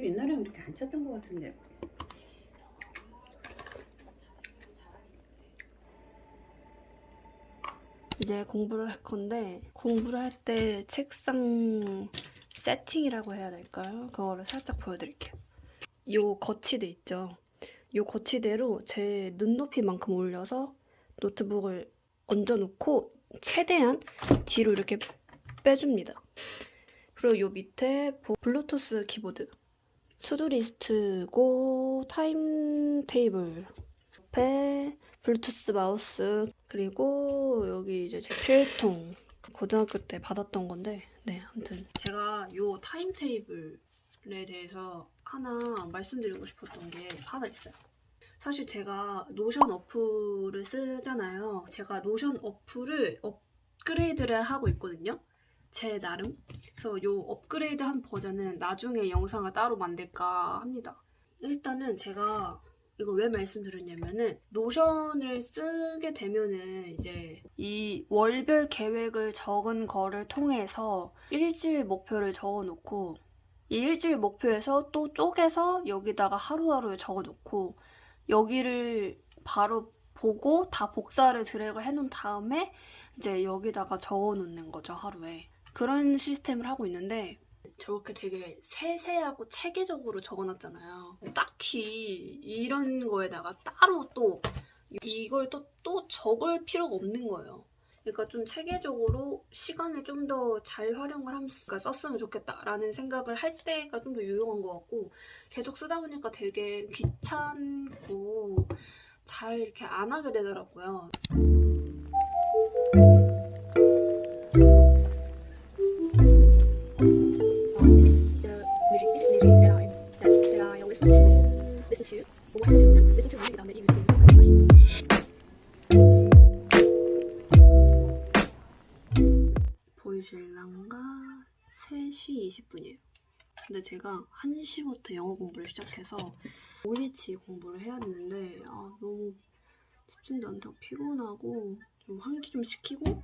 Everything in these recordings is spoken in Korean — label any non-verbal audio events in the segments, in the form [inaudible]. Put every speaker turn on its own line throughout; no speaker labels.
집 옛날에는 이렇게 안 쳤던 것 같은데.
이제 공부를 할 건데 공부를 할 때 책상 세팅이라고 해야 될까요? 그거를 살짝 보여드릴게요. 요 거치대 있죠? 요 거치대로 제 눈높이만큼 올려서 노트북을 얹어놓고 최대한 뒤로 이렇게 빼줍니다. 그리고 요 밑에 보- 블루투스 키보드 to-do list고 time table 옆에 블루투스 마우스 그리고 여기 이제 제 필통 고등학교 때 받았던 건데 네 아무튼 제가 요 time table에 대해서 하나 말씀드리고 싶었던 게 하나 있어요. 사실 제가 노션 어플을 쓰잖아요. 제가 노션 어플을 업그레이드를 하고 있거든요. 제 나름. 그래서 요 업그레이드한 버전은 나중에 영상을 따로 만들까 합니다. 일단은 제가 이걸 왜 말씀드렸냐면은 노션을 쓰게 되면은 이제 이 월별 계획을 적은 거를 통해서 일주일 목표를 적어놓고 이 일주일 목표에서 또 쪼개서 여기다가 하루하루 적어놓고 여기를 바로 보고 다 복사를 드래그 해놓은 다음에 이제 여기다가 적어놓는 거죠 하루에 그런 시스템을 하고 있는데 저렇게 되게 세세하고 체계적으로 적어놨잖아요. 딱히 이런 거에다가 따로 또 이걸 또, 또 적을 필요가 없는 거예요. 그러니까 좀 체계적으로 시간을 좀 더 잘 활용을 하면서 썼으면 좋겠다라는 생각을 할 때가 좀 더 유용한 것 같고 계속 쓰다 보니까 되게 귀찮고 잘 이렇게 안 하게 되더라고요. 20분이에요. 근데 제가 1시부터 영어 공부를 시작해서 5일치 공부를 해야 되는데 아, 너무 집중도 안 되고 피곤하고 좀 환기 좀 시키고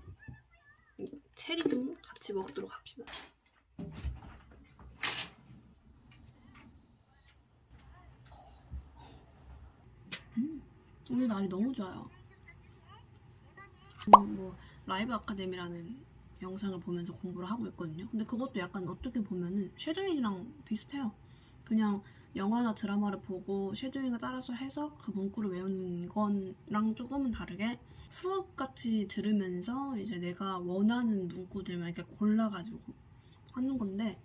체리 좀 같이 먹도록 합시다. 음, 오늘 날이 너무 좋아요. 음, 뭐 라이브 아카데미라는 영상을 보면서 공부를 하고 있거든요. 근데 그것도 약간 어떻게 보면은 쉐도잉이랑 비슷해요. 그냥 영화나 드라마를 보고 쉐도잉을 따라서 해서 그 문구를 외우는 거랑 조금은 다르게 수업같이 들으면서 이제 내가 원하는 문구들만 이렇게 골라가지고 하는 건데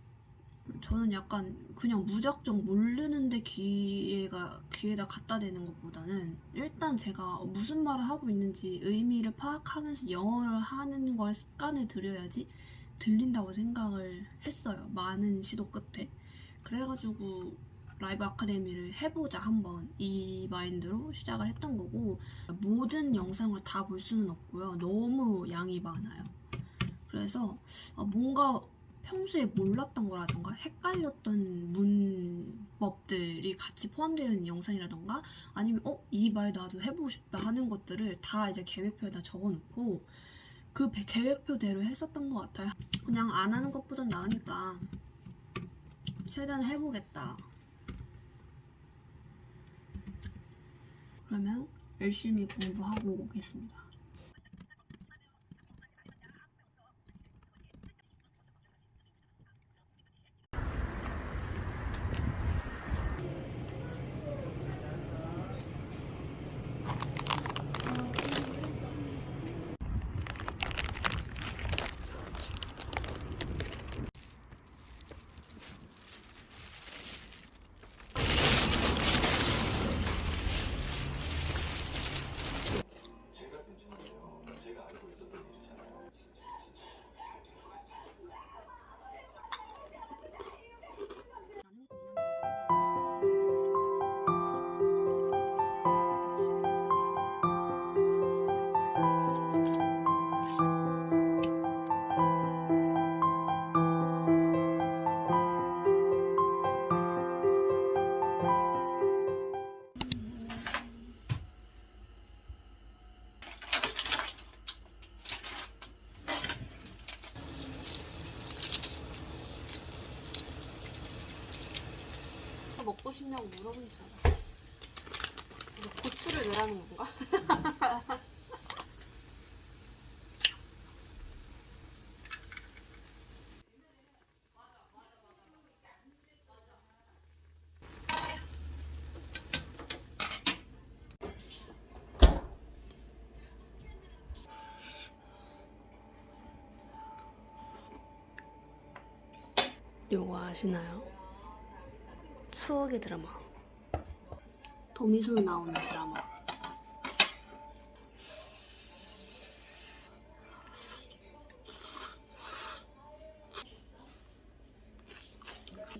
저는 약간 그냥 무작정 모르는데 귀에가 귀에다 갖다 대는 것보다는 일단 제가 무슨 말을 하고 있는지 의미를 파악하면서 영어를 하는 걸 습관에 들여야지 들린다고 생각을 했어요. 많은 시도 끝에. 그래가지고 라이브 아카데미를 해보자 한번 이 마인드로 시작을 했던 거고 모든 영상을 다 볼 수는 없고요. 너무 양이 많아요. 그래서 아, 뭔가 평소에 몰랐던 거라던가 헷갈렸던 문법들이 같이 포함되어 있는 영상이라던가 아니면 어? 이 말 나도 해보고 싶다 하는 것들을 다 이제 계획표에다 적어놓고 그 배- 계획표대로 했었던 것 같아요. 그냥 안 하는 것보단 나으니까 최대한 해보겠다. 그러면 열심히 공부하고 오겠습니다. 또 먹고 싶냐고 물어본 줄 알았어. 고추를 내라는 건가? [laughs] 요거 아시나요? 추억의 드라마. 도미순 나오는 드라마.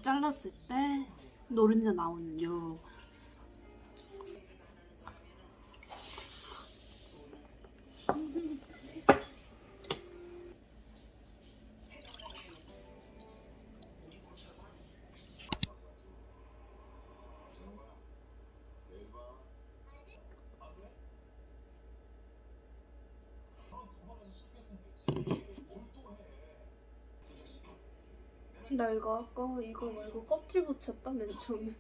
잘랐을 때 노른자 나오는 요. 나 이거 아까 이거 말고 껍질 붙였다 맨 처음에.